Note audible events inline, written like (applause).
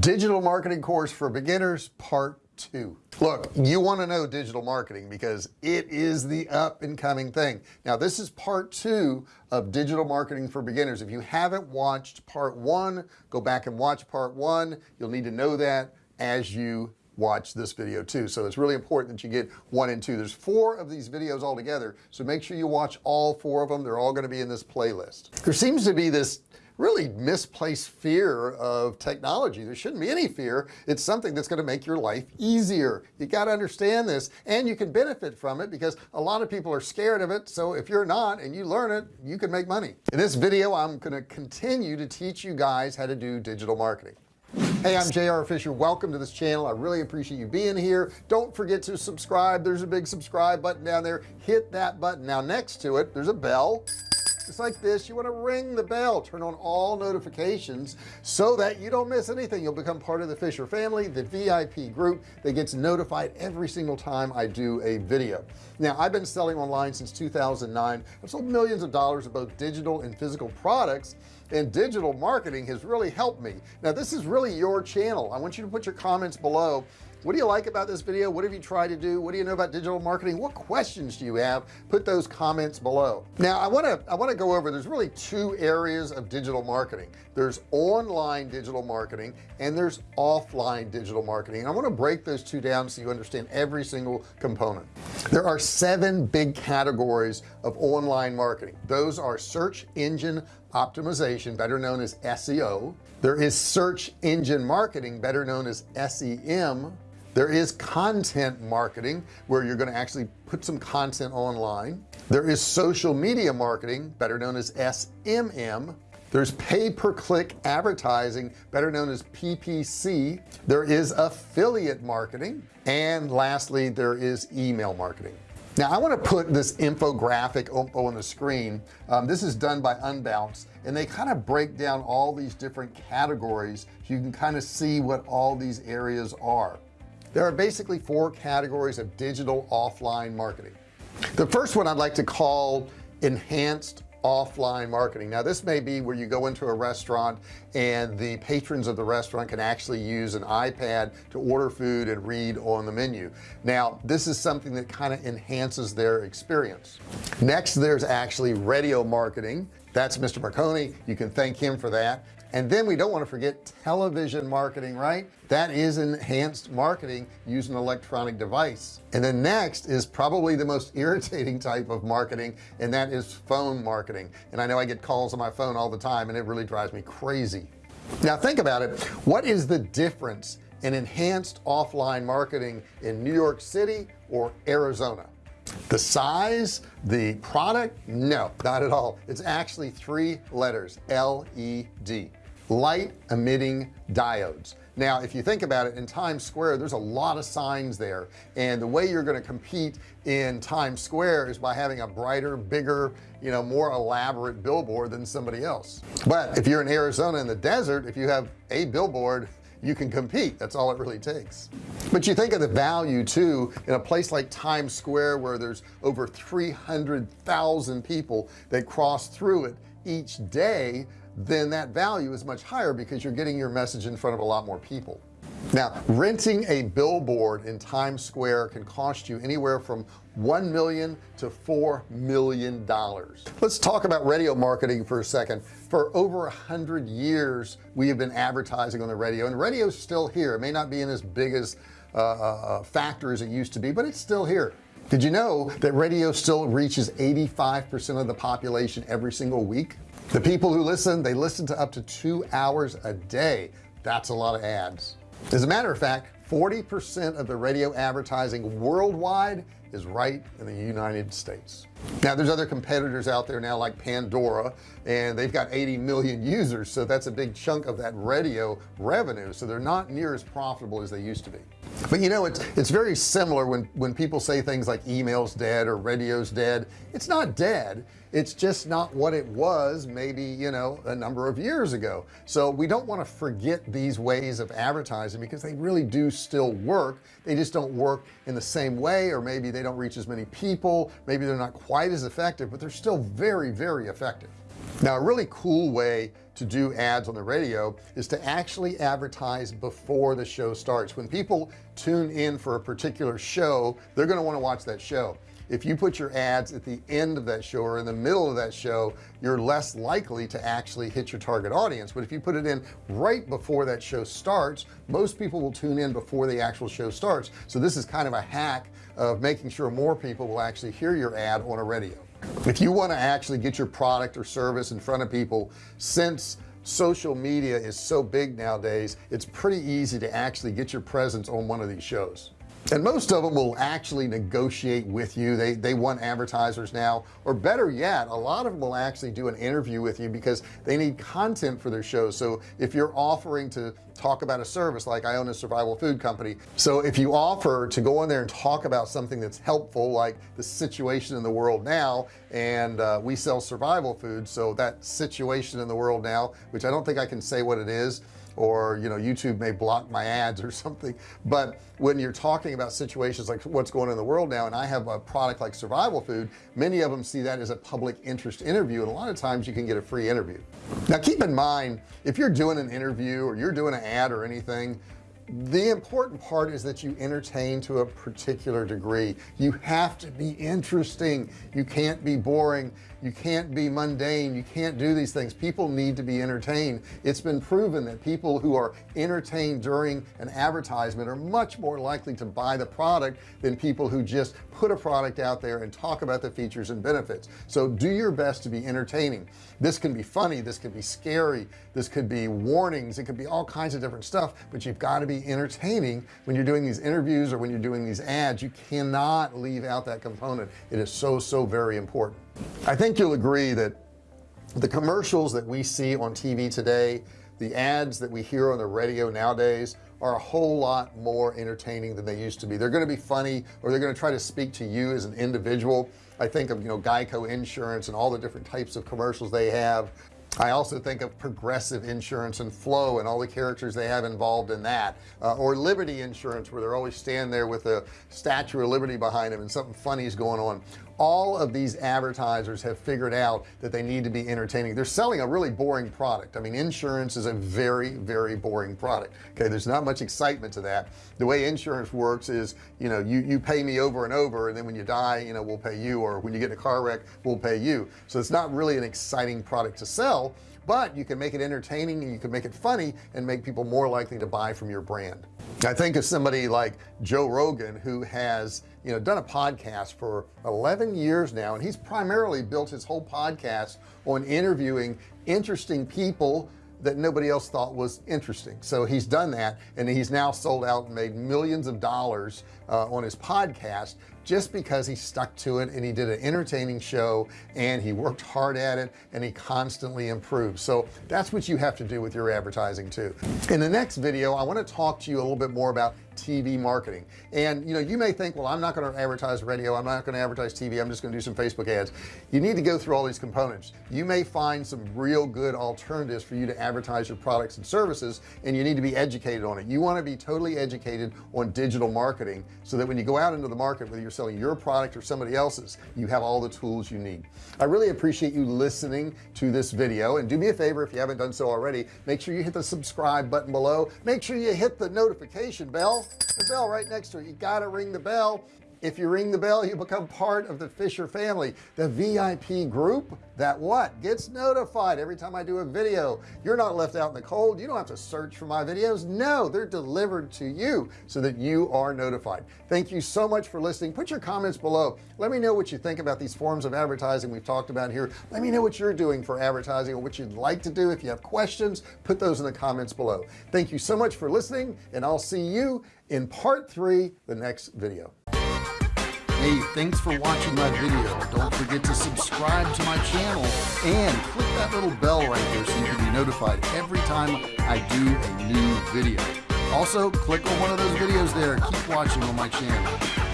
digital marketing course for beginners part two. Look you want to know digital marketing because it is the up and coming thing. Now this is part two of digital marketing for beginners. If you haven't watched part one go back and watch part one. You'll need to know that as you watch this video too. So it's really important that you get one and two. There's four of these videos all together so make sure you watch all four of them. They're all going to be in this playlist. There seems to be this really misplaced fear of technology. There shouldn't be any fear. It's something that's going to make your life easier. You got to understand this and you can benefit from it because a lot of people are scared of it. So if you're not and you learn it you can make money. In this video I'm going to continue to teach you guys how to do digital marketing. Hey I'm JR Fisher. Welcome to this channel. I really appreciate you being here. Don't forget to subscribe. There's a big subscribe button down there. Hit that button. Now next to it there's a bell just like this you want to ring the bell turn on all notifications so that you don't miss anything. You'll become part of the Fisher family the VIP group that gets notified every single time I do a video. Now I've been selling online since 2009 I've sold millions of dollars of both digital and physical products and digital marketing has really helped me. Now this is really your channel. I want you to put your comments below. What do you like about this video? What have you tried to do? What do you know about digital marketing? What questions do you have? Put those comments below. Now I want to I want to go over there's really two areas of digital marketing. There's online digital marketing and there's offline digital marketing. I want to break those two down so you understand every single component. There are seven big categories of online marketing. Those are search engine optimization better known as SEO there is search engine marketing better known as SEM there is content marketing where you're going to actually put some content online. There is social media marketing better known as SMM there's pay-per-click advertising better known as PPC there is affiliate marketing. And lastly there is email marketing now I want to put this infographic on the screen. Um, this is done by Unbounce and they kind of break down all these different categories so you can kind of see what all these areas are. There are basically four categories of digital offline marketing. The first one I'd like to call enhanced offline marketing. Now this may be where you go into a restaurant and the patrons of the restaurant can actually use an iPad to order food and read on the menu. Now this is something that kind of enhances their experience. Next there's actually radio marketing. That's mr. Marconi. You can thank him for that and then we don't want to forget television marketing right? That is enhanced marketing using an electronic device. And then next is probably the most (laughs) irritating type of marketing and that is phone marketing. And I know I get calls on my phone all the time and it really drives me crazy. Now think about it. What is the difference in enhanced offline marketing in New York City or Arizona? The size the product? No not at all. It's actually three letters LED light emitting diodes. Now if you think about it in Times Square there's a lot of signs there. And the way you're going to compete in Times Square is by having a brighter bigger you know more elaborate billboard than somebody else. But if you're in Arizona in the desert if you have a billboard you can compete. That's all it really takes. But you think of the value too in a place like Times Square where there's over 300,000 people that cross through it each day then that value is much higher because you're getting your message in front of a lot more people. Now renting a billboard in Times Square can cost you anywhere from 1 million to 4 million dollars. Let's talk about radio marketing for a second. For over a hundred years we have been advertising on the radio and radio is still here. It may not be in as big as uh, uh, factor as it used to be but it's still here did you know that radio still reaches 85% of the population every single week? The people who listen they listen to up to two hours a day. That's a lot of ads. As a matter of fact 40% of the radio advertising worldwide is right in the United States. Now there's other competitors out there now like Pandora and they've got 80 million users so that's a big chunk of that radio revenue so they're not near as profitable as they used to be. But you know it's it's very similar when when people say things like emails dead or radio's dead. It's not dead. It's just not what it was maybe you know a number of years ago. So we don't want to forget these ways of advertising because they really do still work. They just don't work in the same way or maybe they don't reach as many people. Maybe they're not quite as effective but they're still very very effective. Now a really cool way to do ads on the radio is to actually advertise before the show starts. When people tune in for a particular show they're going to want to watch that show if you put your ads at the end of that show or in the middle of that show you're less likely to actually hit your target audience. But if you put it in right before that show starts most people will tune in before the actual show starts. So this is kind of a hack of making sure more people will actually hear your ad on a radio. If you want to actually get your product or service in front of people since social media is so big nowadays it's pretty easy to actually get your presence on one of these shows and most of them will actually negotiate with you. They they want advertisers now. Or better yet a lot of them will actually do an interview with you because they need content for their shows. So if you're offering to talk about a service like I own a survival food company so if you offer to go in there and talk about something that's helpful like the situation in the world now and uh, we sell survival food so that situation in the world now which I don't think I can say what it is or you know YouTube may block my ads or (laughs) something. But when you're talking about situations like what's going on in the world now and I have a product like survival food many of them see that as a public interest interview and a lot of times you can get a free interview. Now keep in mind if you're doing an interview or you're doing an ad or anything the important part is that you entertain to a particular degree. You have to be interesting. You can't be boring. You can't be mundane. You can't do these things. People need to be entertained. It's been proven that people who are entertained during an advertisement are much more likely to buy the product than people who just put a product out there and talk about the features and benefits. So do your best to be entertaining. This can be funny. This could be scary. This could be warnings. It could be all kinds of different stuff but you've got to be entertaining when you're doing these interviews or when you're doing these ads. You cannot leave out that component. It is so so very important. I think you'll agree that the commercials that we see on TV today the ads that we hear on the radio nowadays are a whole lot more entertaining than they used to be. They're going to be funny or they're going to try to speak to you as an individual. I think of you know Geico insurance and all the different types of commercials they have I also think of progressive insurance and Flo and all the characters they have involved in that uh, or liberty insurance where they're always standing there with a statue of liberty behind them and something funny is going on all of these advertisers have figured out that they need to be entertaining. They're selling a really boring product. I mean insurance is a very very boring product. Okay there's not much excitement to that. The way insurance works is you know you you pay me over and over and then when you die you know we'll pay you or when you get in a car wreck we'll pay you. So it's not really an exciting product to sell but you can make it entertaining and you can make it funny and make people more likely to buy from your brand. I think of somebody like Joe Rogan who has you know done a podcast for 11 years now and he's primarily built his whole podcast on interviewing interesting people that nobody else thought was interesting. So he's done that and he's now sold out and made millions of dollars uh, on his podcast just because he stuck to it and he did an entertaining show and he worked hard at it and he constantly improved. So that's what you have to do with your advertising too. In the next video I want to talk to you a little bit more about TV marketing. And you know you may think well I'm not going to advertise radio. I'm not going to advertise TV I'm just going to do some Facebook ads. You need to go through all these components. You may find some real good alternatives for you to advertise your products and services and you need to be educated on it. You want to be totally educated on digital marketing so that when you go out into the market with you're selling your product or somebody else's. You have all the tools you need. I really appreciate you listening to this video and do me a favor if you haven't done so already make sure you hit the subscribe button below. Make sure you hit the notification bell the bell right next to it. You got to ring the bell if you ring the bell you become part of the Fisher family the VIP group that what? Gets notified every time I do a video. You're not left out in the cold. You don't have to search for my videos. No they're delivered to you so that you are notified. Thank you so much for listening. Put your comments below. Let me know what you think about these forms of advertising we've talked about here. Let me know what you're doing for advertising or what you'd like to do. If you have questions put those in the comments below. Thank you so much for listening and I'll see you in part three the next video hey thanks for watching my video. Don't forget to subscribe to my channel and click that little bell right there so you can be notified every time I do a new video. Also click on one of those videos there. Keep watching on my channel